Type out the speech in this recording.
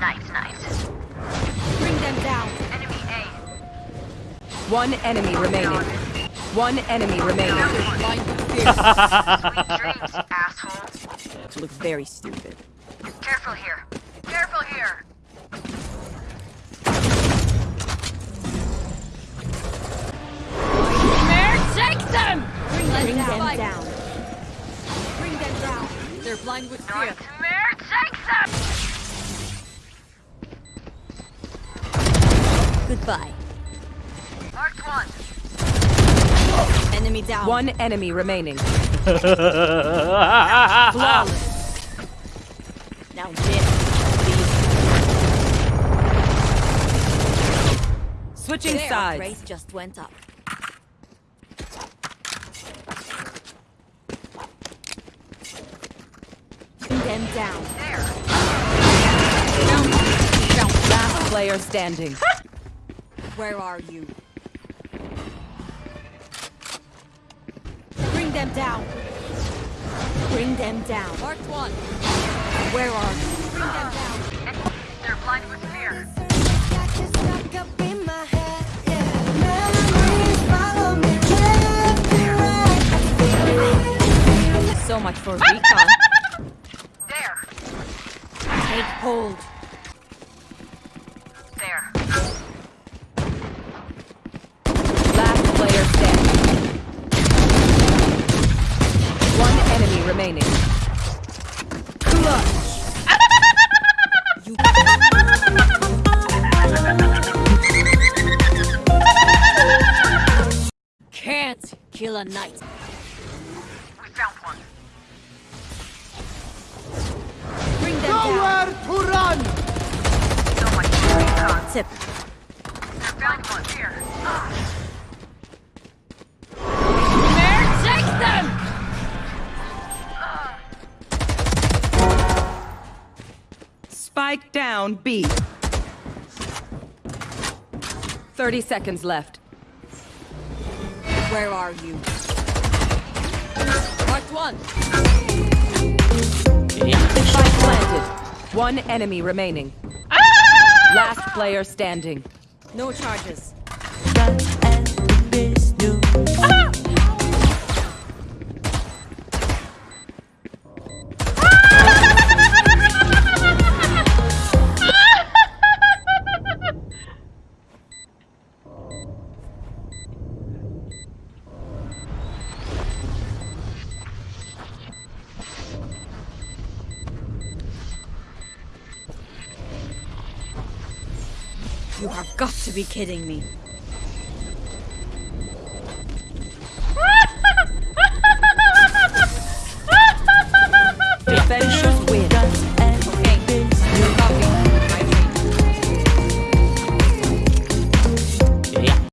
Nice, nice. Bring them down. Enemy A. One enemy remaining. One enemy remaining. Blind with fear. Sweet dreams, asshole. to look very stupid. Careful here. Careful here. Nightmare, take them! Bring them Bring down. them down. Bring them down. They're blind with fear. Nightmare takes them! Goodbye. Marked one. Enemy down. One enemy remaining. Flawless. Now this. Switching Their sides. race just went up. Bring them down. There. Last player standing. Where are you? Bring them down. Bring them down. Marked one. Where are you? Bring them down. They're blind with fear. So much for recon. There. Take hold. One enemy remaining. Can't kill a knight. We found one. Bring them down. to run! So much for recon. Tip. They're blind with Spike down B. 30 seconds left. Where are you? Marked one. Spike planted. One enemy remaining. Ah! Last player standing. No charges. You have got to be kidding me.